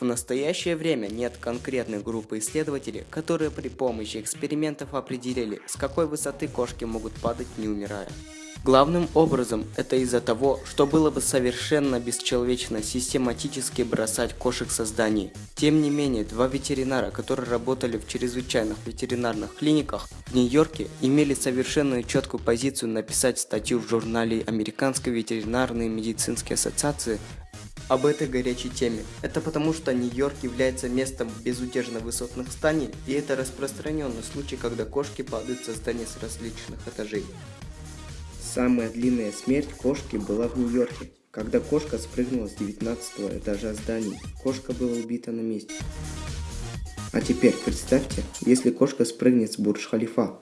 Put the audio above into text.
В настоящее время нет конкретной группы исследователей, которые при помощи экспериментов определили, с какой высоты кошки могут падать не умирая. Главным образом это из-за того, что было бы совершенно бесчеловечно систематически бросать кошек со зданий. Тем не менее, два ветеринара, которые работали в чрезвычайных ветеринарных клиниках в Нью-Йорке, имели совершенно четкую позицию написать статью в журнале Американской ветеринарной медицинской ассоциации об этой горячей теме. Это потому, что Нью-Йорк является местом безудержно высотных зданий, и это распространенный случай, когда кошки падают со зданий с различных этажей. Самая длинная смерть кошки была в Нью-Йорке, когда кошка спрыгнула с 19 этажа зданий. Кошка была убита на месте. А теперь представьте, если кошка спрыгнет с Бурдж-Халифа,